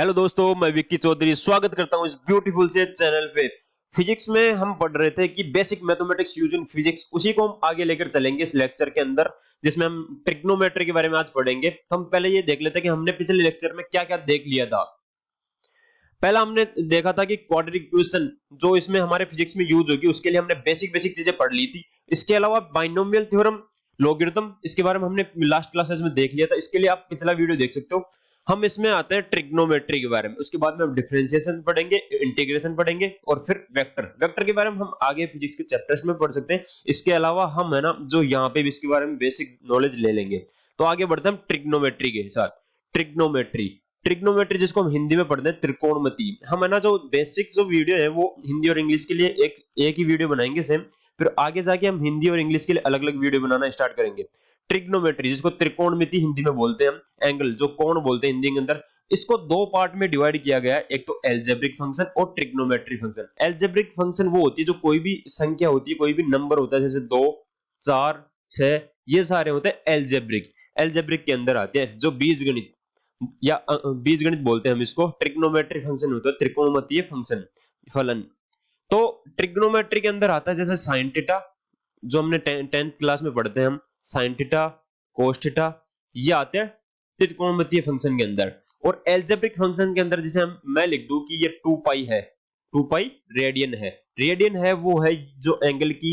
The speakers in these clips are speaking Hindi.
हेलो दोस्तों, मैं विक्की चौधरी स्वागत करता हूँ इस ब्यूटीफुल से चैनल पे। फिजिक्स में हम पढ़ रहे थे कि basic mathematics use in physics उसी को हम आगे लेकर चलेंगे इस लेक्चर के अंदर, जिसमें हम ट्रिग्नोमेट्री के बारे में आज पढ़ेंगे। तो हम पहले ये देख लेते हैं कि हमने पिछले लेक्चर में क्या क्या देख लिया था। पहला हमने देखा था कि क्वाड्रेटिक इक्वेशन जो इसमें हमारे फिजिक्स में यूज़ होगी, उसके लिए हमने बेसिक बेसिक चीज़ें पढ़ ली थी। इसके अलावा बाइनोमियल थ्योरम लॉगरिथम इसके बारे में हमने लास्ट क्लासेस में देख लिया था। इसके लिए आप पिछला वीडियो देख सकते हो। हम इसमें आते हैं ट्रिग्नोमेट्री के बारे में। उसके बाद में हम डिफरेंशिएशन पढ़ेंगे इंटीग्रेशन पढ़ेंगे और फिर वेक्टर वेक्टर के बारे में हम आगे फिजिक्स के चैप्टर्स में पढ़ सकते हैं। इसके अलावा हम, है ना, जो यहाँ पे भी इसके बारे में बेसिक नॉलेज ले लेंगे। तो आगे बढ़ते हैं ट्रिग्नोमेट्री के साथ। ट्रिग्नोमेट्री ट्रिग्नोमेट्री जिसको हम हिंदी में पढ़ते हैं, त्रिकोणमिति। हम, है ना, जो बेसिक जो वीडियो है, वो हिंदी और इंग्लिश के लिए एक एक ही वीडियो बनाएँगे सेम फिर आगे जाके हम हिंदी और इंग्लिश के लिए अलग अलग वीडियो बनाना स्टार्ट करेंगे। ट्रिग्नोमेट्री जिसको त्रिकोणमिति हिंदी में बोलते हैं एंगल जो कोण बोलते हैं हिंदी के अंदर, इसको दो पार्ट में डिवाइड किया गया है। एक तो एल्जेब्रिक फ़ंक्शन और ट्रिग्नोमेट्री फ़ंक्शन एल्जेब्रिक फ़ंक्शन वो होती है जो कोई भी संख्या होती है, कोई भी नंबर होता है, जैसे दो, चार, छह, ये सारे होते हैं एल्जेब्रिक एल्जेब्रिक के अंदर आते हैं, जो बीज या बीज बोलते हैं हम इसको। ट्रिग्नोमेट्री फ़ंक्शन होता है, त्रिकोणमितीय फ़ंक्शन फलन। तो ट्रिग्नोमेट्री के अंदर आता है, जैसे साइन टीटा जो हमने टेंथ क्लास में पढ़ते हैं हम। साइन थीटा कोस थीटा ये आते हैं त्रिकोणमितीय फ़ंक्शन के अंदर। और एल्जेब्रिक फ़ंक्शन के अंदर जैसे हम, मैं लिख दूँ कि ये 2 पाई है। 2 पाई रेडियन है। रेडियन है वो है जो एंगल की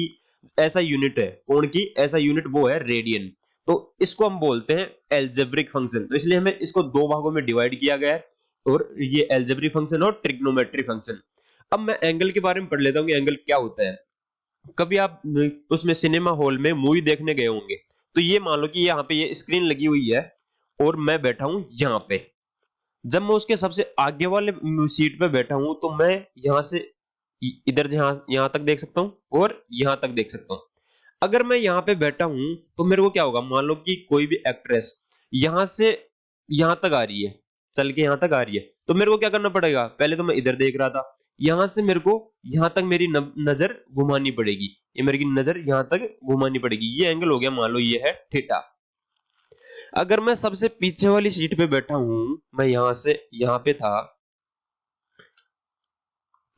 ऐसा यूनिट है, कोण की ऐसा यूनिट वो है रेडियन तो इसको हम बोलते हैं एल्जेब्रिक फ़ंक्शन तो इसलिए हमें इसको दो भागों में डिवाइड किया गया है, और ये एल्जेब्रिक फ़ंक्शन और ट्रिग्नोमेट्री फ़ंक्शन अब मैं एंगल के बारे में पढ़ लेता हूँ कि एंगल क्या होता है। कभी आप उसमें सिनेमा हॉल में मूवी देखने गए होंगे तो ये मान लो कि यहाँ पे ये स्क्रीन लगी हुई है और मैं बैठा हूँ यहाँ पे। जब मैं उसके सबसे आगे वाले सीट पे बैठा हूँ तो मैं यहाँ से इधर जहाँ, यहाँ तक देख सकता हूँ और यहाँ तक देख सकता हूँ। अगर मैं यहाँ पे बैठा हूँ तो मेरे को क्या होगा? मान लो कि कोई भी एक्ट्रेस यहाँ से यहाँ तक आ रही है, चल के यहाँ तक आ रही है तो मेरे को क्या करना पड़ेगा? पहले तो मैं इधर देख रहा था यहाँ से मेरे को यहाँ तक मेरी नज़र घुमानी पड़ेगी। ये मेरी नज़र यहाँ तक घुमानी पड़ेगी। ये एंगल हो गया, मान लो ये है थीटा अगर मैं सबसे पीछे वाली सीट पे बैठा हूँ, मैं यहाँ से, यहाँ पे था,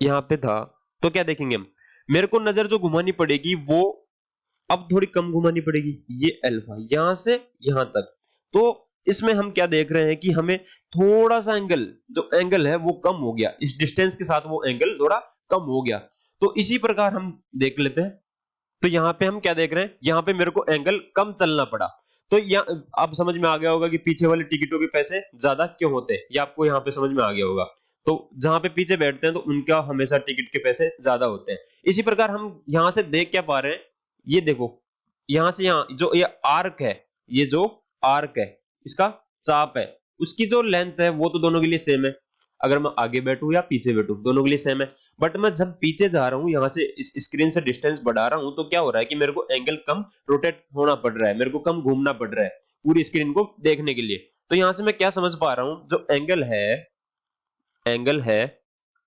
यहाँ पे था तो क्या देखेंगे हम? मेरे को नज़र जो घुमानी पड़ेगी, वो अब थोड़ी कम घुमानी पड़ेगी। ये अल्फ़ा यहाँ से यहाँ तक। तो इसमें हम क्या देख रहे हैं कि हमें थोड़ा सा एंगल जो एंगल है, वो कम हो गया। इस डिस्टेंस के साथ वो एंगल थोड़ा कम हो गया। तो इसी प्रकार हम देख लेते हैं। तो यहाँ पे हम क्या देख रहे हैं? यहाँ पे मेरे को एंगल कम चलना पड़ा। तो यहाँ आप समझ में आ गया होगा कि पीछे वाले टिकटों के पैसे ज़्यादा क्यों होते हैं? ये आपको यहाँ पे समझ में आ गया होगा। तो जहाँ पे पीछे बैठते हैं तो उनका हमेशा टिकट के पैसे ज़्यादा होते हैं। इसी प्रकार हम यहाँ से देख क्या पा रहे हैं? ये देखो, यहाँ से यहाँ, जो ये आर्क है, ये जो आर्क है इसका चाप है। उसकी जो लेंथ है, वो तो दोनों के लिए सेम है। अगर मैं आगे बैठू या पीछे बैठू, दोनों के लिए सेम है। बट मैं जब पीछे जा रहा हूँ, यहाँ से स्क्रीन से डिस्टेंस बढ़ा रहा हूँ तो क्या हो रहा है कि मेरे को एंगल कम रोटेट होना पड़ रहा है, मेरे को कम घूमना पड़ रहा है पूरी स्क्रीन को देखने के लिए। तो यहाँ से मैं क्या समझ पा रहा हूँ, जो एंगल है एंगल है,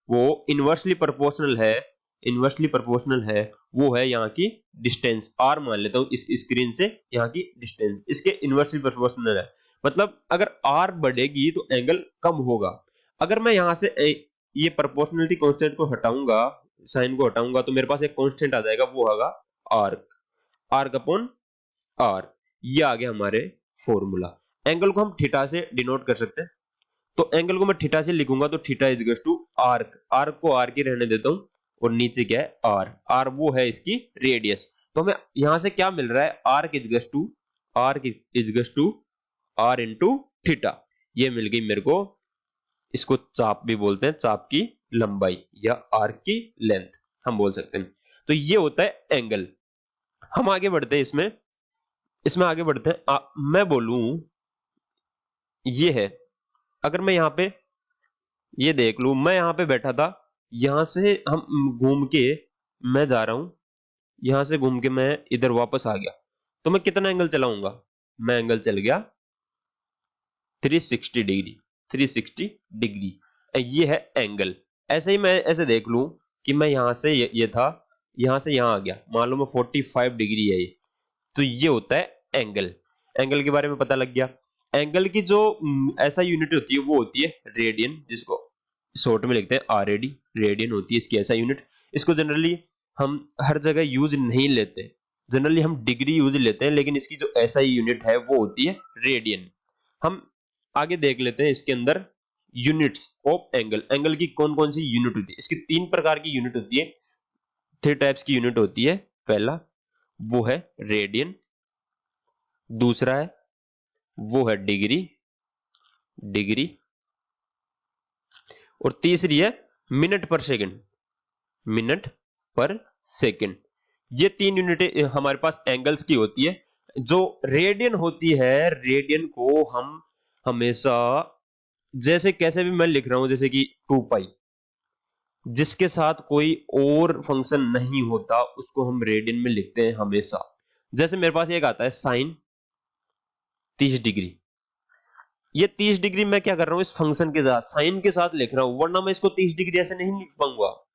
वो इनवर्सली प्रोपोर्शनल है इनवर्सली प्रोपोर्शनल है, वो है यहाँ की डिस्टेंस आर मान लेता हूँ, इस स्क्रीन से यहाँ की डिस्टेंस इसके इनवर्सली प्रोपोर्शनल है। मतलब अगर आर बढ़ेगी तो एंगल कम होगा। अगर मैं यहाँ से ये प्रोपोर्शनलिटी कांस्टेंट को हटाऊँगा साइन को हटाऊँगा तो मेरे पास एक कांस्टेंट आ जाएगा, वो होगा आर्क आर्क अपॉन आर ये आ गया हमारे फॉर्मूला एंगल को हम थीटा से डिनोट कर सकते हैं। तो एंगल को मैं थीटा से लिखूँगा तो theta is to arc arc को आर की रहने देता हूँ, और नीचे क्या है? आर आर वो है इसकी रेडियस तो हमें यहाँ से क्या मिल रहा है? Arc is to arc is to R into theta ये मिल गई मेरे को इसको चाप भी बोलते हैं चाप की लंबाई या आर्क की लेंथ हम बोल सकते हैं। तो ये होता है एंगल हम आगे बढ़ते हैं इसमें। इसमें आगे बढ़ते हैं। आ, मैं बोलूँ ये है। अगर मैं यहाँ पे ये देख लू मैं यहाँ पे बैठा था यहाँ से हम घूम के मैं जा रहा हूँ यहाँ से घूम के मैं इधर वापस आ गया। तो मैं कितना एंगल चलाऊँगा? मैं एंगल चल गया 360 डिग्री 360 डिग्री ये है एंगल ऐसे ही मैं ऐसे देख लूँ कि मैं यहाँ से ये, ये था यहाँ से यहाँ आ गया। मान लो मैं 45 डिग्री है ये। तो ये होता है एंगल एंगल के बारे में पता लग गया। एंगल की जो ऐसा यूनिट होती है वो होती है रेडियन जिसको शॉर्ट में लिखते हैं आर रेडियन होती है इसकी ऐसा यूनिट इसको जनरली हम हर जगह यूज़ नहीं लेते। जनरली हम डिग्री यूज़ लेते हैं लेकिन इसकी जो ऐसा यूनिट है वो होती है रेडियन हम आगे देख लेते हैं इसके अंदर यूनिट्स ऑफ़ एंगल एंगल की कौन कौन सी यूनिट होती है? इसकी तीन प्रकार की यूनिट होती है। थ्री टाइप्स की यूनिट होती है। पहला, वो है रेडियन दूसरा है, वो है डिग्री डिग्री और तीसरी है मिनट पर सेकंड मिनट पर सेकंड ये तीन यूनिट हमारे पास एंगल्स की होती है। जो रेडियन होती है रेडियन को हम हमेशा, जैसे कैसे भी मैं लिख रहा हूँ, जैसे कि टू पाई, जिसके साथ कोई और फ़ंक्शन नहीं होता, उसको हम रेडियन में लिखते हैं हमेशा। जैसे मेरे पास एक आता है साइन तीस डिग्री। ये तीस डिग्री मैं क्या कर रहा हूँ, इस फ़ंक्शन के साथ साइन के साथ लिख रहा हूँ, वरना मैं इसको तीस डिग्री ऐसे नहीं लिख पाऊँगा।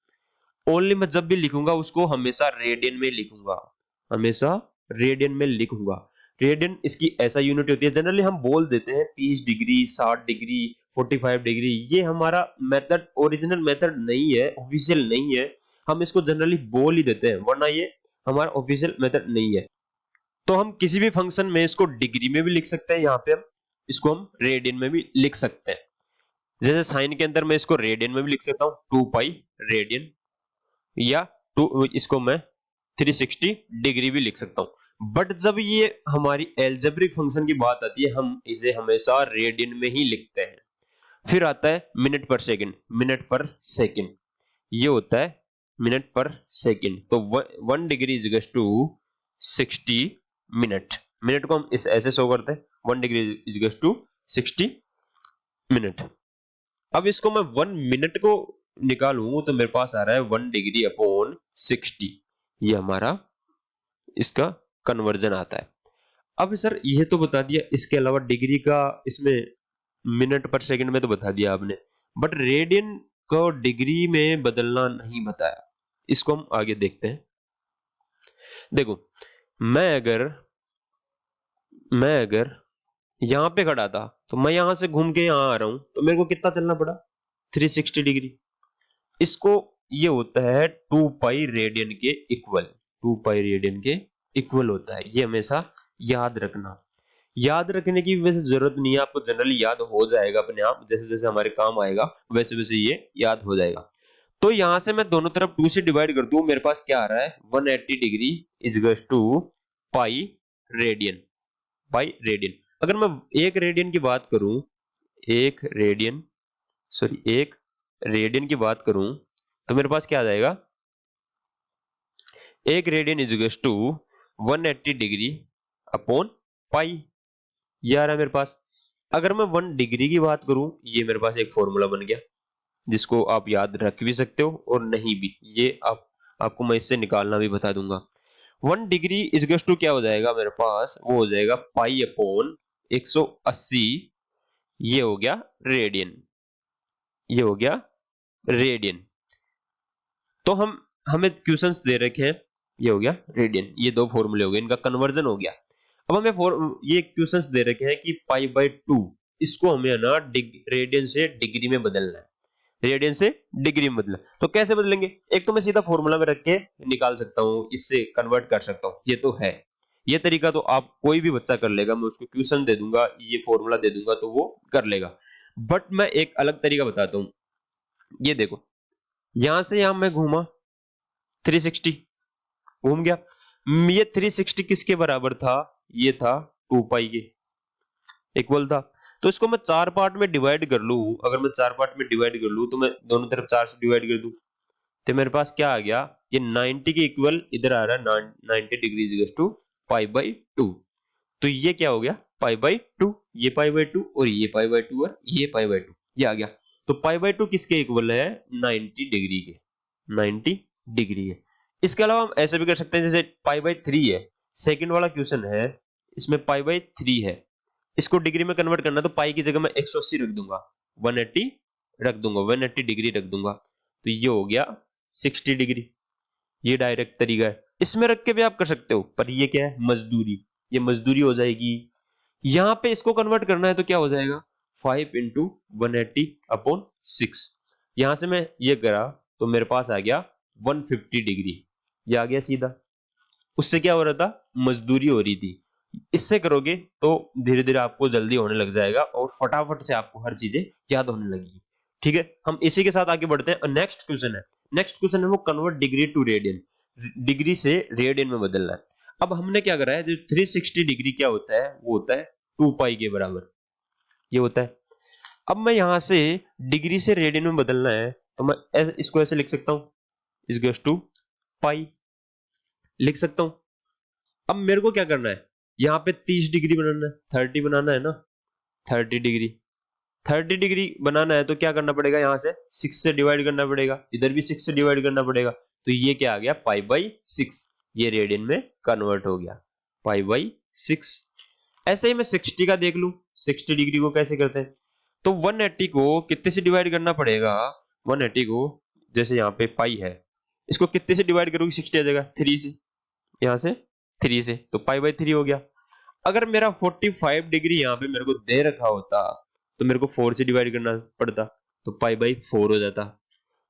ओनली मैं जब भी लिखूँगा, उसको हमेशा रेडियन में लिखूँगा। हमेशा रेडियन में लिखूँगा। रेडियन इसकी ऐसा यूनिट होती है। जनरली हम बोल देते हैं तीस डिग्री, साठ डिग्री 45 डिग्री। ये हमारा मेथड ओरिजिनल मेथड नहीं है ऑफिशियल नहीं है। हम इसको जनरली बोल ही देते हैं, वरना ये हमारा ऑफिशियल मेथड नहीं है। तो हम किसी भी फ़ंक्शन में इसको डिग्री में भी लिख सकते हैं। यहाँ पे हम इसको हम रेडियन में भी लिख सकते हैं। जैसे साइन के अंदर मैं इसको रेडियन में भी लिख सकता हूँ। टू पाई रेडियन या टू, इसको मैं 360 डिग्री भी लिख सकता हूँ। बट जब ये हमारी एल्जेब्रिक फ़ंक्शन की बात आती है, हम इसे हमेशा रेडियन में ही लिखते हैं। फिर आता है मिनट पर सेकंड मिनट पर सेकंड ये होता है मिनट पर सेकंड तो one degree is to sixty minute minute को हम इस, ऐसे शो करते हैं। One degree is to sixty minute अब इसको मैं वन मिनट को निकालू तो मेरे पास आ रहा है वन डिग्री अपॉन सिक्सटी ये हमारा, इसका कन्वर्जन आता है। अब सर, यह तो बता दिया, इसके अलावा डिग्री का इसमें मिनट पर सेकंड में तो बता दिया आपने बट रेडियन को डिग्री में बदलना नहीं बताया। इसको हम आगे देखते हैं। देखो, मैं अगर मैं अगर यहाँ पे खड़ा था तो मैं यहाँ से घूम के यहाँ आ रहा हूँ तो मेरे को कितना चलना पड़ा? 360 डिग्री इसको ये होता है टू पाई रेडियन के इक्वल टू पाई रेडियन के इक्वल होता है। ये हमेशा याद रखना। याद रखने की वैसे ज़रूरत नहीं है, आपको जनरली याद हो जाएगा अपने आप जैसे जैसे हमारे काम आएगा वैसे वैसे ये याद हो जाएगा। तो यहाँ से मैं दोनों तरफ़ टू से डिवाइड कर दू, मेरे पास क्या आ रहा है? 180 degree is to pi radian pi radian अगर मैं एक रेडियन की बात करूँ, एक रेडियन सॉरी एक रेडियन की बात करूँ तो मेरे पास क्या आ जाएगा? एक radian is to 180 degree upon pi. ये आ रहा है मेरे पास। अगर मैं वन डिग्री की बात करूँ, ये मेरे पास एक फॉर्मूला बन गया, जिसको आप याद रख भी सकते हो और नहीं भी। ये आप, आपको मैं इससे निकालना भी बता दूँगा। वन डिग्री इजगस टू क्या हो जाएगा मेरे पास? वो हो जाएगा पाई अपॉन 180 ये हो गया रेडियन। ये हो गया रेडियन। तो हम, हमें क्वेश्चंस दे रखे हैं। ये हो गया रेडियन ये दो फॉर्मूले हो गए, इनका कन्वर्जन हो गया। अब हमें ये क्वेश्चंस दे रखे हैं कि पाई बाई टू इसको हमें ना रेडियन से डिग्री में बदलना है। रेडियन से डिग्री में बदलना तो कैसे बदलेंगे? एक तो मैं सीधा फॉर्मूला में रख के निकाल सकता हूँ, इससे कन्वर्ट कर सकता हूँ, ये तो है। ये तरीका तो आप, कोई भी बच्चा कर लेगा, मैं उसको क्वेश्चन दे दूँगा, ये फॉर्मूला दे दूँगा तो वो कर लेगा। बट मैं एक अलग तरीका बताता हूँ। ये देखो, यहाँ से यहाँ मैं घूमा 360 घूम गया। ये 360 किसके बराबर था? ये था टू पाई के। इक्वल था। तो इसको मैं चार पार्ट में डिवाइड कर लू। अगर मैं चार पार्ट में डिवाइड कर लू तो मैं दोनों तरफ़ चार से डिवाइड कर दू। तो मेरे पास क्या आ गया? ये 90 के इक्वल इधर आ रहा है 90 degree two pi by two तो ये क्या हो गया? पाई बाई टू ये पाई बाई टू और ये पाई बाई टू और ये पाई बाई टू ये आ गया। तो पाई बाई टू किसके इक्वल है? 90 डिग्री के। 90 डिग्री है। इसके अलावा हम ऐसे भी कर सकते हैं, जैसे पाई बाई थ्री है सेकंड वाला क्वेश्चन है, इसमें पाई बाई थ्री है। इसको डिग्री में कन्वर्ट करना तो पाई की जगह मैं 180 रख दूँगा 180 रख दूँगा 180 डिग्री रख दूँगा। तो ये हो गया 60 डिग्री। ये डायरेक्ट तरीका है। इसमें रख के भी आप कर सकते हो, पर ये क्या है? मजदूरी। ये मजदूरी हो जाएगी। यहाँ पे इसको कन्वर्ट करना है तो क्या हो जाएगा? Five into one eighty upon six यहाँ से मैं ये करा तो मेरे पास आ गया 150 डिग्री। ये आ गया सीधा। उससे क्या हो रहा था? मजदूरी हो रही थी। इससे करोगे तो धीरे धीरे आपको जल्दी होने लग जाएगा और फटाफट से आपको हर चीज़ें याद होने लगेगी। ठीक है? हम इसी के साथ आगे बढ़ते हैं। नेक्स्ट क्वेश्चन है। नेक्स्ट क्वेश्चन है वो convert degree to radian degree से रेडियन में बदलना है। अब हमने क्या करा है? जो 360 डिग्री क्या होता है? वो होता है टू पाई के बराबर। ये होता है। अब मैं यहाँ से डिग्री से रेडियन में बदलना है तो मैं इसको ऐसे लिख सकता हूँ। इस गोस टू पाई लिख सकता हूँ। अब मेरे को क्या करना है? यहाँ पे 30 डिग्री बनाना है 30 बनाना है ना? 30 डिग्री। 30 डिग्री बनाना है तो क्या करना पड़ेगा यहाँ से? 6 से डिवाइड करना पड़ेगा। इधर भी 6 से डिवाइड करना पड़ेगा। तो ये क्या आ गया? Pi by six. ये रेडियन में कन्वर्ट हो गया। Pi by six. ऐसे ही मैं 60 का देख लू। 60 डिग्री को कैसे करते हैं? तो 180 को कितने से डिवाइड करना पड़ेगा? 180 को, जैसे यहाँ पे पाई है। इसको कितने से डिवाइड करोगे? सिक्सटी आ जाएगा। थ्री से। यहाँ से थ्री से तो पाई बाई थ्री हो गया। अगर मेरा 45 डिग्री यहाँ पे मेरे को दे रखा होता तो मेरे को फोर से डिवाइड करना पड़ता तो पाई बाई फोर हो जाता।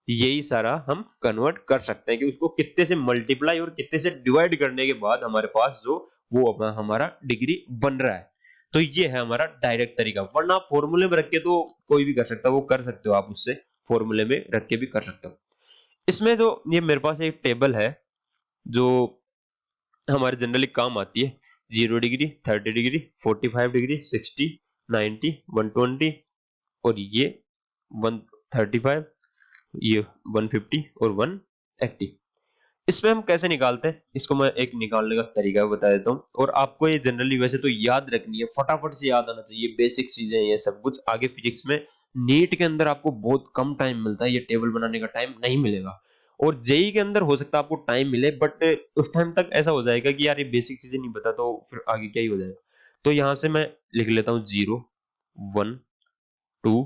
यही सारा हम कन्वर्ट कर सकते हैं कि उसको कितने से मल्टीप्लाई और कितने से डिवाइड करने के बाद हमारे पास जो, वो अपना हमारा डिग्री बन रहा है। तो ये है हमारा डायरेक्ट तरीका। वरना फॉर्मूले में रख के तो कोई भी कर सकता है वो कर सकते हो आप उससे। फॉर्मूले में रख के भी कर सकते हो। इसमें जो, ये मेरे पास एक टेबल है, जो हमारे जनरली काम आती है। Zero degree thirty degree forty five degree sixty ninety one twenty और ये वन थर्टी फाइव ये वन फिफ्टी और वन एट्टी इसमें हम कैसे निकालते हैं? इसको मैं एक निकालने का तरीका बता देता हूँ। और आपको ये जनरली वैसे तो याद रखनी है, फटाफट से याद आना चाहिए बेसिक चीज़ें ये सब कुछ। आगे फिजिक्स में नीट के अंदर आपको बहुत कम टाइम मिलता है, ये टेबल बनाने का टाइम नहीं मिलेगा। और जेई के अंदर हो सकता है आपको टाइम मिले बट उस टाइम तक ऐसा हो जाएगा कि यार ये बेसिक चीज़ें नहीं पता तो फिर आगे क्या ही हो जाएगा। तो यहाँ से मैं लिख लेता हूँ zero one two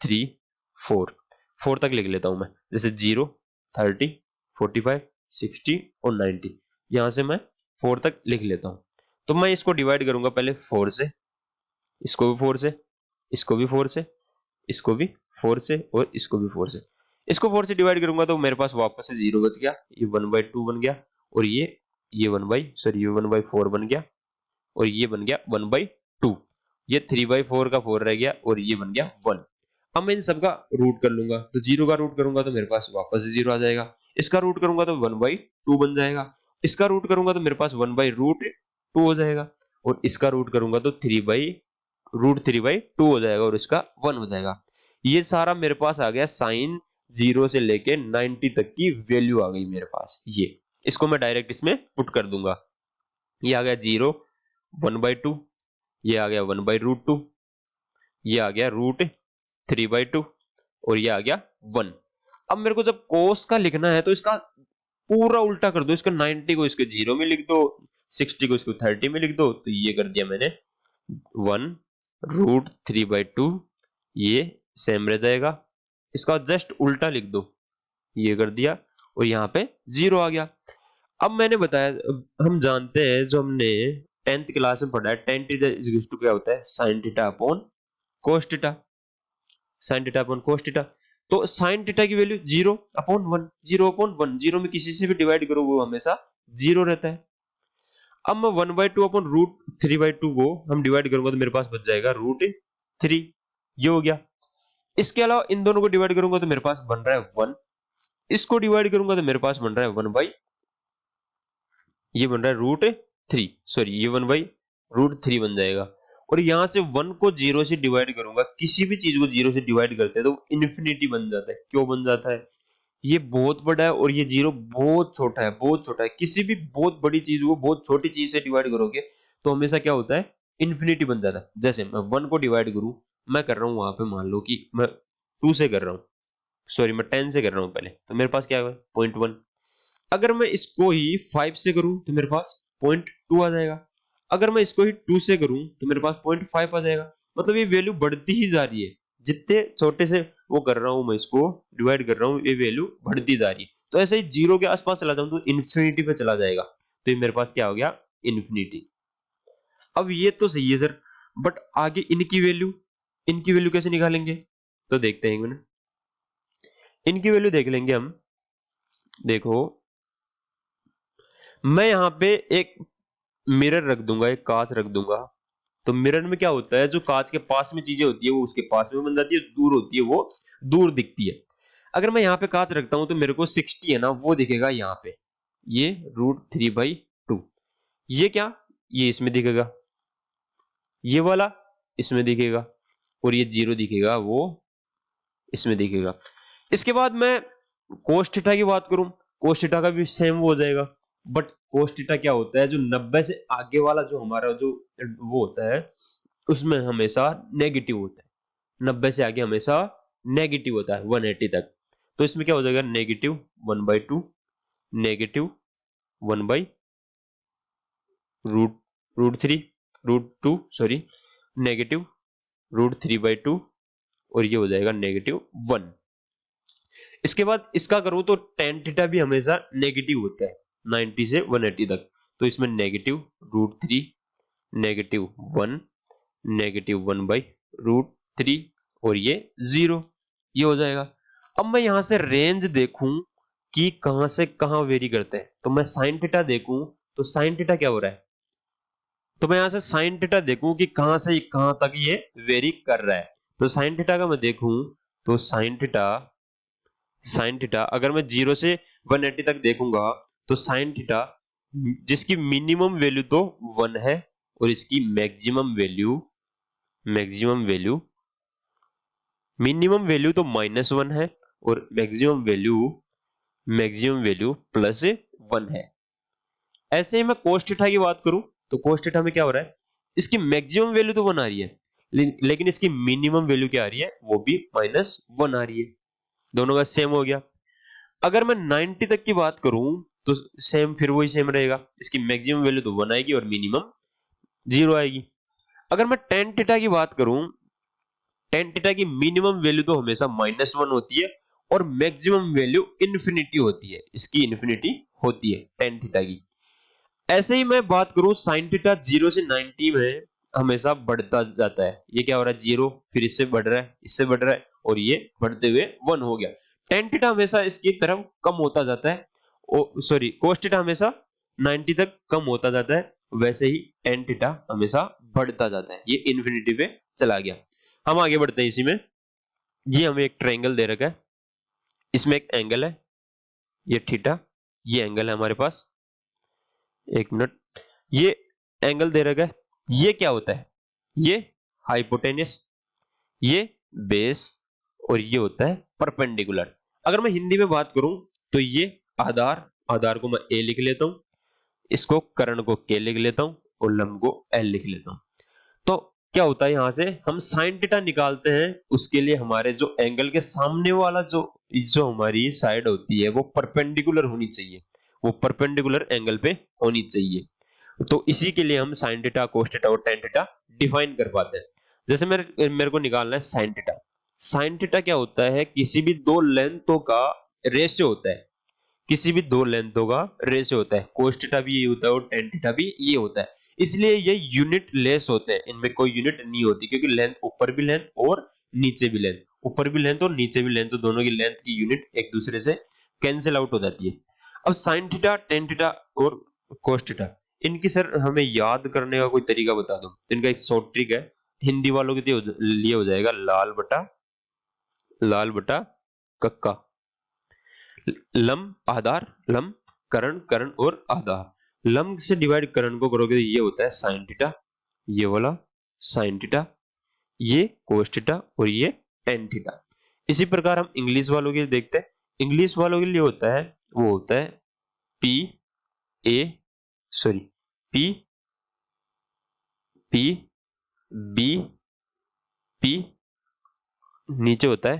three four four तक लिख लेता हूँ मैं। जैसे zero thirty forty five sixty और नाइनटी यहाँ से मैं फोर तक लिख लेता हूँ। तो मैं इसको डिवाइड करूँगा पहले फोर से, इसको भी फोर से, इसको भी फोर से, इसको भी फोर से और इसको भी फोर से। इसको फोर से डिवाइड करूँगा तो मेरे पास वापस से ज़ीरो बच गया, ये वन बाई टू बन गया, और ये ये वन बाई सॉरी ये वन बाई फोर बन गया, और ये बन गया वन बाई टू, ये थ्री बाई फोर का फोर रह गया, और ये बन गया वन। अब मैं इन सबका रूट कर लूँगा तो ज़ीरो का रूट करूँगा तो मेरे पास वापस से ज़ीरो आ जाएगा, इसका रूट करूँगा तो वन बाई टू बन जाएगा, इसका रूट करूँगा तो मेरे पास वन बाई रूट टू हो जाएगा, और इसका रूट करूँगा तो three by root three by two हो जाएगा, और इसका वन हो जाएगा। ये सारा मेरे पास आ गया साइन ज़ीरो से लेके नाइनटी तक की वैल्यू आ गई मेरे पास। ये। इसको मैं डायरेक्ट इसमें पुट कर दूँगा। ये आ गया ज़ीरो, वन बाई टू। ये आ गया वन बाई रूट टू। ये आ गया रूट थ्री बाई टू। और ये आ गया वन। अब मेरे को जब कोस का लिखना है तो इसका पूरा उल्टा कर दो। इसका नाइनटी को इसके ज़ीरो में लिख दो, सिक्सटी को इसको थर्टी में लिख दो तो ये कर दिया मैंने one root three by two. ये सेम रह जाएगा। इसका जस्ट उल्टा लिख दो। ये कर दिया और यहाँ पे ज़ीरो आ गया। अब मैंने बताया हम जानते हैं जो हमने टेंथ क्लास में पढ़ा है टेन टीटा टू क्या होता है? Sine theta upon cos theta sine theta upon cos theta तो साइन टीटा की value zero upon one zero upon one zero में किसी से भी डिवाइड करो, वो हमेशा ज़ीरो रहता है। अब मैं one by two upon root three by two को हम डिवाइड करूँगा तो मेरे पास बच जाएगा रूट थ्री ये हो गया। इसके अलावा इन दोनों को डिवाइड करूँगा तो मेरे पास बन रहा है वन इसको डिवाइड करूँगा तो मेरे पास बन रहा है वन बाई ये बन रहा है रूट थ्री सॉरी ये वन बाई रूट थ्री बन जाएगा। और यहाँ से वन को ज़ीरो से डिवाइड करूँगा। किसी भी चीज़ को ज़ीरो से डिवाइड करते हैं तो इन्फिनिटी बन जाता है। क्यों बन जाता है? ये बहुत बड़ा है और ये ज़ीरो बहुत छोटा है, बहुत छोटा है। किसी भी बहुत बड़ी चीज़ को बहुत छोटी चीज़ से डिवाइड करोगे तो हमेशा क्या होता है? इन्फिनिटी बन जाता है। जैसे मैं वन को डिवाइड करूँ मैं कर रहा हूँ वहाँ पे, मान लो कि मैं टू से कर रहा हूँ। सॉरी मैं टेन से कर रहा हूँ पहले। तो मेरे पास क्या पॉइंट वन अगर मैं इसको ही फाइव से करूँ तो मेरे पास पॉइंट टू आ जाएगा। अगर मैं इसको ही टू से करूँ तो मेरे पास पॉइंट फाइव आ जाएगा। मतलब ये वैल्यू बढ़ती ही जा रही है। जितने छोटे से वो कर रहा हूँ मैं इसको डिवाइड कर रहा हूँ, ये वैल्यू बढ़ती जा रही है। तो ऐसे ही ज़ीरो के आसपास चला जाऊँ तो इन्फिनिटी पे चला जाएगा। तो ये मेरे पास क्या हो गया? इन्फिनिटी अब ये तो सही है सर बट आगे इनकी वैल्यू इनकी वैल्यू कैसे निकालेंगे? तो देखते हैं इनकी वैल्यू देख लेंगे हम। देखो, मैं यहाँ पे एक मिरर रख दूँगा, एक कांच रख दूँगा। तो मिरर में क्या होता है, जो कांच के पास में चीज़ें होती है, वो उसके पास में बन जाती है, दूर होती है, वो दूर दिखती है। अगर मैं यहाँ पे कांच रखता हूँ तो मेरे को 60 है ना, वो दिखेगा यहाँ पे। ये रूट थ्री बाई टू। ये क्या? ये इसमें दिखेगा। ये वाला इसमें दिखेगा। और ये ज़ीरो दिखेगा, वो इसमें दिखेगा। इसके बाद मैं कोस्टिटा की बात करूँ कोस्टिटा का भी सेम वो हो जाएगा। बट कोस्टिटा क्या होता है, जो 90 से आगे वाला जो हमारा जो, वो होता है, उसमें हमेशा नेगेटिव होता है। 90 से आगे हमेशा नेगेटिव होता है 180 तक। तो इसमें क्या हो जाएगा negative one by two negative one by root root three root two sorry negative root three by two और ये हो जाएगा नेगेटिव वन इसके बाद इसका करूँ तो टेन थीटा भी हमेशा नेगेटिव होता है 90 से 180 तक। तो इसमें negative root three negative one negative one by root three और ये ज़ीरो ये हो जाएगा। अब मैं यहाँ से रेंज देखूँ कि कहाँ से कहाँ वेरी करते हैं। तो मैं साइन थीटा देखूँ तो साइन थीटा क्या हो रहा है? तो मैं यहाँ से साइन थीटा देखूँ कि कहाँ से, कहाँ तक ये वेरी कर रहा है। तो साइन थीटा का मैं देखूँ तो साइन थीटा साइन थीटा अगर मैं ज़ीरो से 180 तक देखूँगा तो साइन थीटा जिसकी मिनिमम वैल्यू तो वन है, और इसकी maximum value maximum value minimum value तो माइनस वन है, और maximum value maximum value plus one है। ऐसे ही मैं कोस्ट थीटा की बात करूँ तो कोस्ट थीटा में क्या हो रहा है? इसकी मैक्सिमम वैल्यू तो वन आ रही है लेकिन इसकी मिनिमम वैल्यू क्या आ रही है? वो भी माइनस वन आ रही है। दोनों का सेम हो गया। अगर मैं 90 तक की बात करूँ तो सेम फिर वही सेम रहेगा। इसकी मैक्सिमम वैल्यू तो वन आएगी और मिनिमम ज़ीरो आएगी। अगर मैं टेन टीटा की बात करूँ टेन टीटा की मिनिमम वैल्यू तो हमेशा माइनस वन होती है और मैक्सिमम वैल्यू इन्फिनिटी होती है। इसकी इन्फिनिटी होती है टेन टीटा की। ऐसे ही मैं बात करूँ साइन टीटा ज़ीरो से नाइनटी में हमेशा बढ़ता जाता है। ये क्या हो रहा है? ज़ीरो फिर इससे बढ़ रहा है, इससे बढ़ रहा है, और ये बढ़ते हुए वन हो गया। टेन टीटा हमेशा इसकी तरफ़ कम होता जाता है सॉरी कोस्टिटा हमेशा 90 तक कम होता जाता है, वैसे ही टेन टीटा हमेशा बढ़ता जाता है। ये इन्फिनिटी पे चला गया। हम आगे बढ़ते हैं इसी में। ये हमें एक ट्रायंगल दे रखा है। इसमें एक एंगल है, ये थीटा ये एंगल है हमारे पास। एक मिनट। ये एंगल दे रखा है। ये क्या होता है? ये हाइपोटेनियस ये बेस और ये होता है परपेंडिकुलर अगर मैं हिंदी में बात करूँ तो ये आधार आधार को मैं ए लिख लेता हूँ, इसको करण को के लिख लेता हूँ और लंब को एल लिख लेता हूँ। तो क्या होता है यहाँ से? हम साइन टीटा निकालते हैं, उसके लिए हमारे जो एंगल के सामने वाला जो जो हमारी साइड होती है, वो परपेंडिकुलर होनी चाहिए। वो परपेंडिकुलर एंगल पे होनी चाहिए। तो इसी के लिए हम साइन डेटा कोस टीटा और टेन टीटा डिफाइन कर पाते हैं। जैसे मेरे मेरे को निकालना है साइन डेटा साइन डेटा क्या होता है? किसी भी दो लेंथों का रेशियो होता है। किसी भी दो लेंथों का रेशियो होता है। कोस्टिटा भी ये होता है और टेन टीटा भी ये होता है। इसलिए ये यूनिट लेस होते हैं। इनमें कोई यूनिट नहीं होती, क्योंकि लेंथ ऊपर भी लेंथ और नीचे भी लेंथ ऊपर भी लेंथ और नीचे भी लेंथ तो दोनों की लेंथ की यूनिट एक दूसरे से कैंसिल आउट हो जाती है। अब साइन थीटा टेन थीटा और कोस्टिटा इनकी सर हमें याद करने का कोई तरीका बता दो। तो इनका एक शॉर्ट ट्रिक है। हिंदी वालों के लिए हो जाएगा लाल बटा लाल बटा कक्का। लम आधार लम करण करण और आधार। लम से डिवाइड करण को करोगे तो ये होता है साइन टीटा ये वाला साइन टीटा ये कोस और ये टेन टीटा इसी प्रकार हम इंग्लिश वालों के लिए देखते हैं। इंग्लिश वालों के लिए होता है, वो होता है P A sorry P P B P नीचे होता है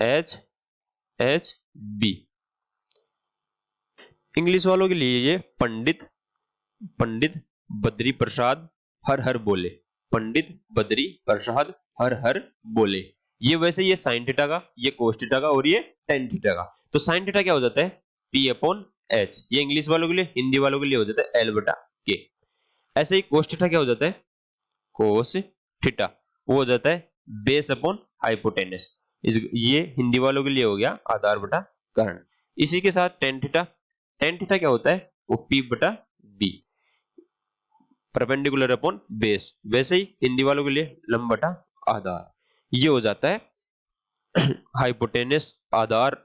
एच एच बी इंग्लिश वालों के लिए ये पंडित पंडित बद्री प्रसाद हर हर बोले, पंडित बद्री प्रसाद हर हर बोले। ये वैसे ये साइन थीटा का, ये कोस थीटा का और ये टेन थीटा का। तो साइन थीटा क्या हो जाता है? पी अपॉन एच ये इंग्लिश वालों के लिए हिंदी वालों के लिए हो जाता है एल बटा के ऐसे ही कोस थीटा क्या हो जाता है? कोस थीटा वो हो जाता है बेस अपॉन हाइपोटेनस ये हिंदी वालों के लिए हो गया आधार बटा कर्ण। इसी के साथ टेन थीटा टेन थीटा क्या होता है? वो पी बटा बी परपेंडिकुलर अपॉन बेस वैसे ही हिंदी वालों के लिए लंब बटा आधार। ये हो जाता है। हाइपोटेनस आधार,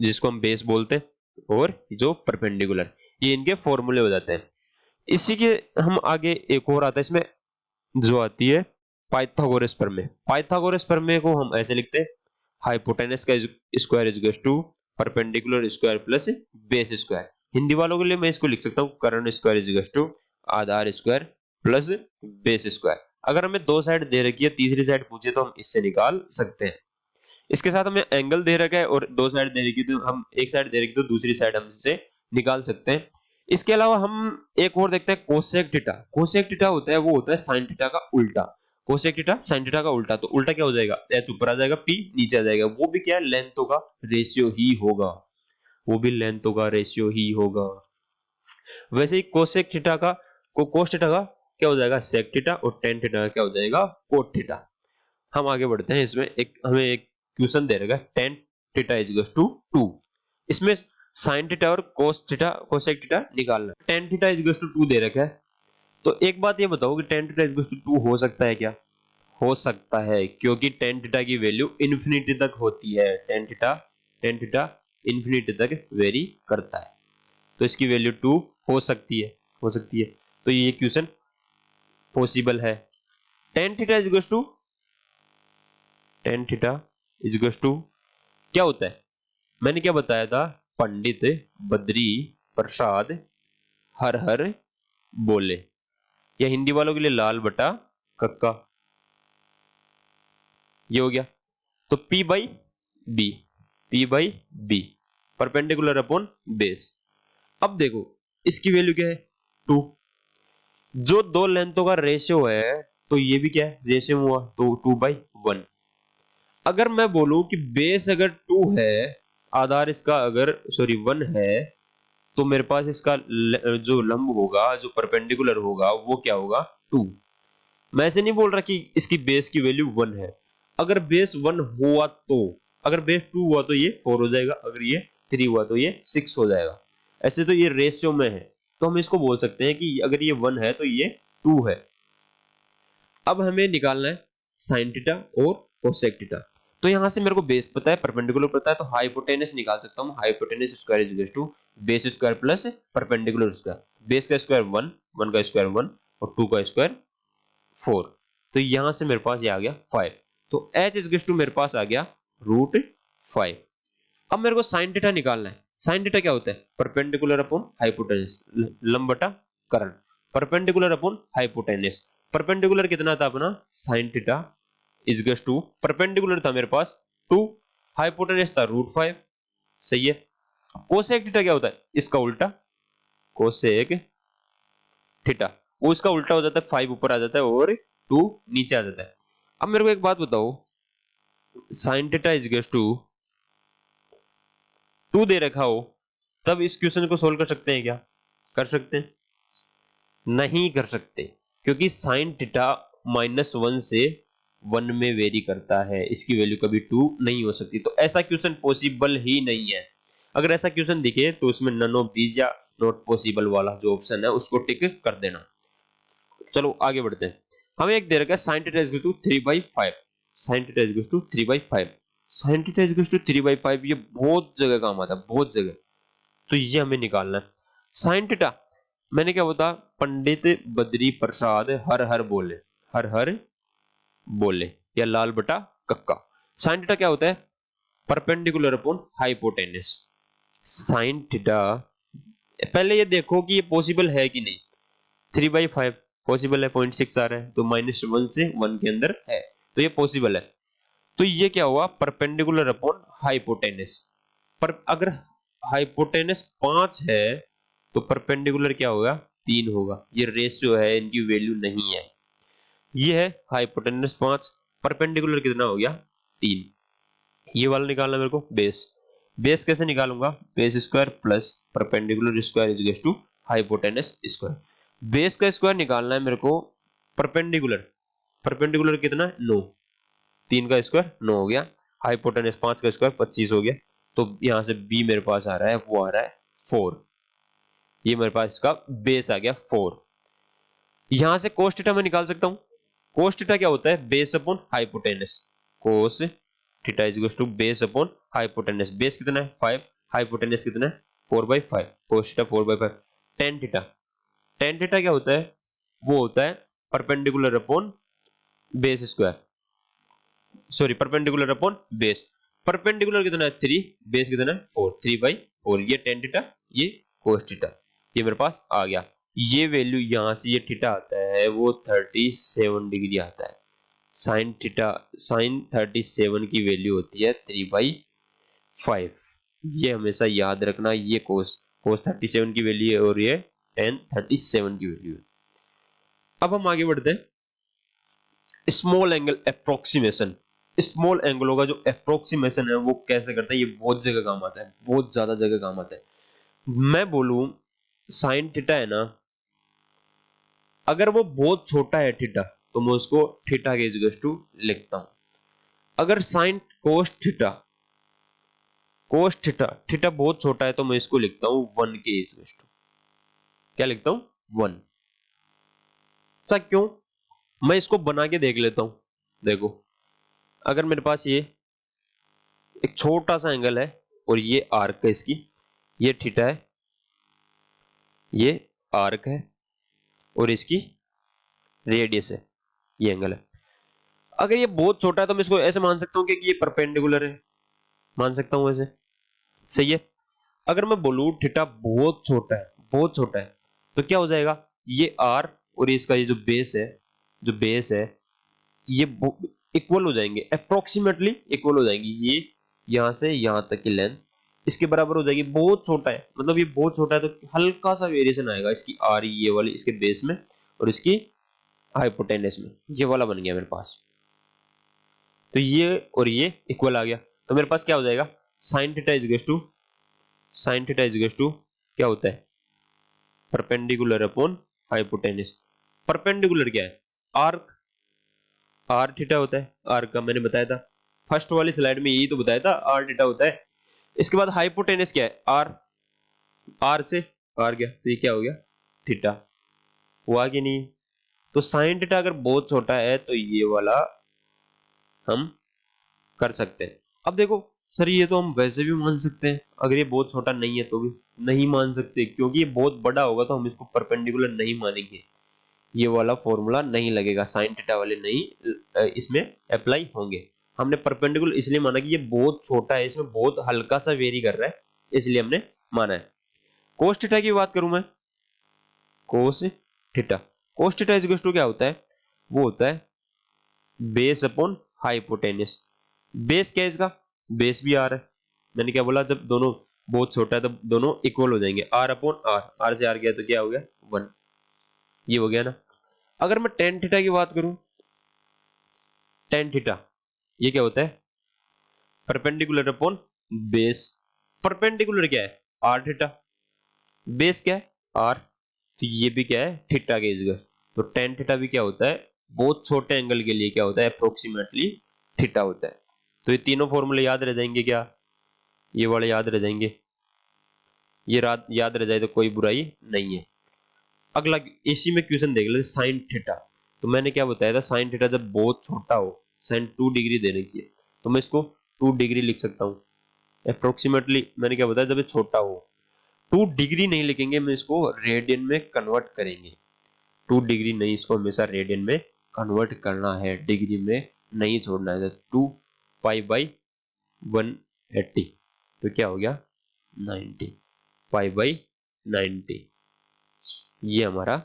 जिसको हम बेस बोलते हैं, और जो परपेंडिकुलर ये इनके फॉर्मूले हो जाते हैं। इसी के हम आगे एक और आता है, इसमें जो आती है पाइथागोरस प्रमेय पाइथागोरस प्रमेय को हम ऐसे लिखते हैं हाइपोटेनस का square is to perpendicular square plus base square Hindi वालों के लिए मैं इसको लिख सकता हूँ करण स्क्वायर इज़ टू आधार स्क्वायर प्लस बेस स्क्वायर अगर हमें दो साइड दे रखी है, तीसरी साइड पूछे तो हम इससे निकाल सकते हैं। इसके साथ हमें एंगल दे रखा है और दो साइड दे रखी तो हम एक साइड दे रखी तो दूसरी साइड हम इससे निकाल सकते हैं। इसके अलावा हम एक और देखते हैं कोसेक टीटा कोसेक टीटा होता है, वो होता है साइन टीटा का उल्टा। कोसेक टीटा साइन टीटा का उल्टा। तो उल्टा क्या हो जाएगा? एच ऊपर आ जाएगा पी नीचे आ जाएगा। वो भी क्या है? लेंथों का रेशियो ही होगा। वो भी लेंथों का रेशियो ही होगा। वैसे ही कोसेक टीटा का को कोस टीटा का क्या हो जाएगा? सेक टीटा और टेन का क्या हो जाएगा? कोट टीटा हम आगे बढ़ते हैं, इसमें एक, हमें एक क्वेश्चन दे है tan theta is to two इसमें साइन थीटा और कोस थीटा कोसेक थीटा निकालना tan theta is to two दे रखा है। तो एक बात ये बताओ कि tan theta is to two हो सकता है क्या? हो सकता है, क्योंकि टेन थीटा की वैल्यू इन्फिनिटी तक होती है। Tan theta tan theta infinity तक वेरी करता है। तो इसकी वैल्यू टू हो सकती है, हो सकती है। तो ये क्वेश्चन पॉसिबल है। Tan theta is two tan theta is two क्या होता है? मैंने क्या बताया था? पंडित बद्री प्रसाद हर हर बोले। या हिंदी वालों के लिए लाल बटा कक्का। ये हो गया। तो P by B P by B perpendicular upon base अब देखो, इसकी वैल्यू क्या है? टू जो दो लेंथों का रेशियो है तो ये भी क्या है? रेशियो हुआ तो टू बाई वन। अगर मैं बोलूँ कि बेस अगर टू है, आधार इसका अगर, सॉरी, वन है तो मेरे पास इसका जो लंब होगा, जो परपेंडिकुलर होगा, वो क्या होगा? टू। मैं ऐसे नहीं बोल रहा कि इसकी बेस की वैल्यू वन है। अगर बेस वन हुआ तो अगर बेस टू हुआ तो ये फोर हो जाएगा, अगर ये थ्री हुआ तो ये सिक्स हो जाएगा। ऐसे तो ये रेशियो में है। तो हम इसको बोल सकते हैं कि अगर ये वन है तो ये टू है। अब हमें निकालना है साइन टीटा और कोसेक टीटा तो यहाँ से मेरे को बेस पता है परपेंडिकुलर पता है तो हाइपोटेनस निकाल सकता हूँ। Hypotenuse square is to base square plus perpendicular square base का स्क्वायर वन वन का स्क्वायर वन और टू का स्क्वायर फोर तो यहाँ से मेरे पास ये आ गया फाइव तो एच इज़ टू मेरे पास आ गया रूट फाइव अब मेरे को साइन डेटा निकालना है। साइन डेटा क्या होता है? परपेंडिकुलर अपॉन हाइपोटेनस लंबटा करण। Perpendicular upon hypotenuse. परपेंडिकुलर कितना था अपना? Sine theta is to perpendicular था मेरे पास टू हाइपोटेनस था रूट फाइव सही है? कोसेक थीटा क्या होता है? इसका उल्टा। कोसेक थीटा वो इसका उल्टा हो जाता है फाइव ऊपर आ जाता है और टू नीचे आ जाता है। अब मेरे को एक बात बताओ। Sine theta is to two दे रखा हो, तब इस क्वेश्चन को सोल्व कर सकते हैं क्या? कर सकते हैं? नहीं कर सकते, क्योंकि साइन थीटा माइनस वन से वन में वेरी करता है, इसकी वैल्यू कभी टू नहीं हो सकती। तो ऐसा क्वेश्चन पॉसिबल ही नहीं है। अगर ऐसा क्वेश्चन दिखे तो उसमें नन ऑफ़ दीज या नॉट पॉसिबल वाला जो ऑप्शन है, उसको टिक कर देना। चलो, आगे बढ़ते हैं। हमें एक दे रखा है sine theta is to three by five sine theta is to three by five sine theta is to three by five ये बहुत जगह काम आता है, बहुत जगह। तो ये हमें निकालना है। साइन थीटा मैंने क्या बता पंडित बद्री प्रसाद हर हर बोले, हर हर बोले, या लाल बटा कक्का। साइन थीटा क्या होता है? Perpendicular upon hypotenuse sine theta पहले ये देखो कि ये पॉसिबल है कि नहीं। थ्री बाई फाइव पॉसिबल है पॉइंट सिक्स आ रहा है तो माइनस वन से वन के अंदर है। तो ये पॉसिबल है। तो ये क्या हुआ? परपेंडिकुलर अपॉन हाइपोटेनस पर अगर हाइपोटेनस पाँच है तो परपेंडिकुलर क्या होगा? तीन होगा। ये रेशियो है, इनकी वैल्यू नहीं है। ये है हाइपोटेनस पाँच। परपेंडिकुलर कितना हो गया? तीन। ये वाला निकालना मेरे को बेस बेस कैसे निकालूँगा? Base square plus perpendicular square is to hypotenuse square base का स्क्वायर निकालना है मेरे को परपेंडिकुलर परपेंडिकुलर कितना? नौ तीन का स्क्वायर, नौ हो गया। हाइपोटेनस पाँच का स्क्वायर, पच्चीस हो गया। तो यहाँ से बी मेरे पास आ रहा है, वो आ रहा है फोर ये मेरे पास इसका बेस आ गया फोर यहाँ से कोस थीटा मैं निकाल सकता हूँ। कोस थीटा क्या होता है? Base upon hypotenuse cos theta is equal to base upon hypotenuse base कितना है? फाइव हाइपोटेनस कितना है? Four by five cos theta four by five tan theta tan theta क्या होता है? वो होता है perpendicular upon base square sorry perpendicular upon base perpendicular कितना है थ्री बेस कितना है फोर थ्री बाई फोर ये टेन थीटा ये कोस थीटा ये मेरे पास आ गया. ये वैल्यू यहाँ से ये थीटा आता है, वो थर्टी सेवन डिग्री आता है. Sine theta sine thirty seven की वैल्यू होती है थ्री बाई फाइव ये हमेशा याद रखना, ये कोस कोस थर्टी सेवन की वैल्यू और ये टेन थर्टी सेवन की वैल्यू अब हम आगे बढ़ते हैं. स्मॉल एंगल अप्रोक्सीमेशन स्मॉल एंगलों का जो अप्रोक्सीमेशन है, वो कैसे करता है, ये बहुत जगह काम आता है, बहुत ज़्यादा जगह काम आता है। मैं बोलूँ साइन थीटा है ना, अगर वो बहुत छोटा है थीटा तो मैं उसको थीटा के टू लिखता हूँ। अगर sine cos theta cos theta theta बहुत छोटा है तो मैं इसको लिखता हूँ वन के इजगस टू। क्या लिखता हूँ? वन अच्छा क्यों? मैं इसको बना के देख लेता हूँ। देखो अगर मेरे पास ये एक छोटा सा एंगल है और ये आर्क है इसकी, ये थीटा है, ये आर्क है और इसकी रेडियस है, ये एंगल है। अगर ये बहुत छोटा है तो मैं इसको ऐसे मान सकता हूँ कि ये परपेंडिकुलर है। मान सकता हूँ ऐसे। सही है? अगर मैं बोलू थीटा बहुत छोटा है, बहुत छोटा है तो क्या हो जाएगा? ये आर और इसका ये जो बेस है, जो बेस है, ये इक्वल हो जाएँगे। अप्रोक्सीमेटली इक्वल हो जाएँगे। ये यहाँ से यहाँ तक की लेंथ इसके बराबर हो जाएगी। बहुत छोटा है। मतलब ये बहुत छोटा है तो हल्का सा वेरिएशन आएगा इसकी आर ये वाली, इसके बेस में और इसकी हाइपोटेनस में। ये वाला बन गया मेरे पास। तो ये और ये इक्वल आ गया। तो मेरे पास क्या हो जाएगा? Sine theta two sine theta two क्या होता है? परपेंडिकुलर अपॉन हाइपोटेनस परपेंडिकुलर क्या है? आर्क आर थीटा होता है आर का मैंने बताया था। फ़र्स्ट वाली स्लाइड में यही तो बताया था आर थीटा होता है। इसके बाद हाइपोटेनस क्या है? आर आर से आर गया तो ये क्या हो गया? थीटा हुआ कि नहीं तो साइन थीटा अगर बहुत छोटा है तो ये वाला हम कर सकते हैं। अब देखो, सर ये तो हम वैसे भी मान सकते हैं। अगर ये बहुत छोटा नहीं है तो भी नहीं मान सकते, क्योंकि ये बहुत बड़ा होगा तो हम इसको परपेंडिकुलर नहीं मानेंगे। ये वाला फॉर्मूला नहीं लगेगा साइन थीटा वाले नहीं इसमें अप्लाई होंगे। हमने परपेंडिकुलर इसलिए माना कि ये बहुत छोटा है, इसमें बहुत हल्का सा वेरी कर रहा है, इसलिए हमने माना है। कोस की बात करूँ मैं? Cos theta cos is to क्या होता है? वो होता है बेस अपॉन हाइपोटेनस बेस क्या है इसका? बेस भी आर है। मैंने क्या बोला? जब दोनों बहुत छोटा है, तब दोनों इक्वल हो जाएँगे। आर अपॉन आर आर से आर गया तो क्या हो गया? वन ये हो गया ना? अगर मैं टेन थीटा की बात करूँ टेन थीटा ये क्या होता है? परपेंडिकुलर अपॉन बेस परपेंडिकुलर क्या है? आर थीटा बेस क्या है? आर तो ये भी क्या है? थीटा के इजगर तो टेन थीटा भी क्या होता है? बहुत छोटे एंगल के लिए क्या होता है? अप्रोक्सीमेटली थीटा होता है. तो ये तीनों फॉर्मूले याद रह जाएँगे क्या? ये वाले याद रह जाएँगे. ये याद रह जाए तो कोई बुराई नहीं है. अगला इसी में क्वेश्चन देख लेते साइन थीटा तो मैंने क्या बताया था साइन थीटा जब बहुत छोटा हो साइन टू डिग्री देने की तो मैं इसको टू डिग्री लिख सकता हूँ। अप्रोक्सीमेटली मैंने क्या बताया, जब ये छोटा हो टू डिग्री नहीं लिखेंगे, मैं इसको रेडियन में कन्वर्ट करेंगे। टू डिग्री नहीं, इसको हमेशा रेडियन में कन्वर्ट करना है डिग्री में नहीं छोड़ना है two five by one eighty तो क्या हो गया? नाइनटी फाइव बाई नाइनटी ये हमारा,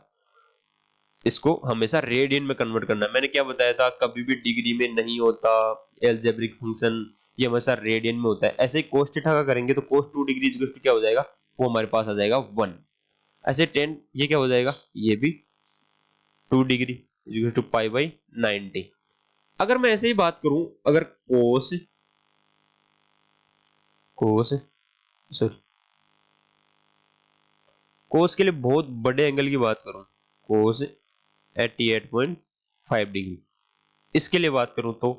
इसको हमेशा रेडियन में कन्वर्ट करना मैंने क्या बताया था, कभी भी डिग्री में नहीं होता एल्जेब्रिक फ़ंक्शन ये हमेशा रेडियन में होता है। ऐसे कोस थीटा का करेंगे तो कोस टू डिग्री क्या हो जाएगा? वो हमारे पास आ जाएगा वन ऐसे टेन ये क्या हो जाएगा? ये भी two degree two pi by ninety अगर मैं ऐसे ही बात करूँ, अगर कोस कोस सॉरी कोस के लिए बहुत बड़े एंगल की बात करूँ कोस 88.5 डिग्री इसके लिए बात करूँ तो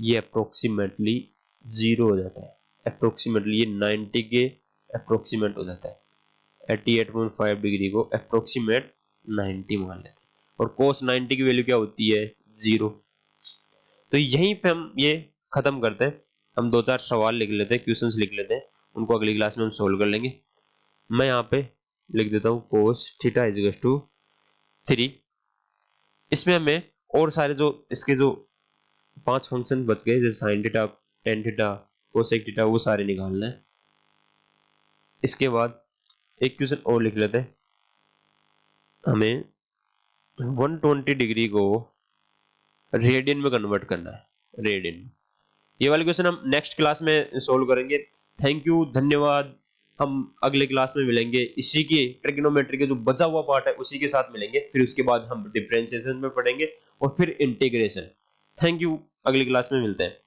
ये अप्रोक्सीमेटली ज़ीरो हो जाता है। अप्रोक्सीमेटली ये 90 के अप्रोक्सीमेट हो जाता है। 88.5 डिग्री को अप्रोक्सीमेट 90 मान लेते हैं। और कोस 90 की वैल्यू क्या होती है? ज़ीरो तो यहीं पे हम ये खत्म करते हैं। हम दो चार सवाल लिख लेते हैं क्वेश्चंस लिख लेते हैं। उनको अगली क्लास में हम सोल्व कर लेंगे। मैं यहाँ पे लिख देता हूँ cos theta is to three इसमें हमें और सारे जो, इसके जो पाँच फ़ंक्शन बच गए, जैसे sine theta tan theta cosec theta वो सारे निकालना है। इसके बाद एक क्वेश्चन और लिख लेते हैं। हमें 120 डिग्री को रेडियन में कन्वर्ट करना है रेडियन ये वाले क्वेश्चन हम नेक्स्ट क्लास में सोल्व करेंगे। थैंक यू धन्यवाद। हम अगले क्लास में मिलेंगे। इसी के ट्रिग्नोमेट्री के जो बचा हुआ पार्ट है, उसी के साथ मिलेंगे। फिर उसके बाद हम डिफ्रेंसिएशन में पढ़ेंगे और फिर इंटीग्रेशन थैंक यू अगले क्लास में मिलते हैं।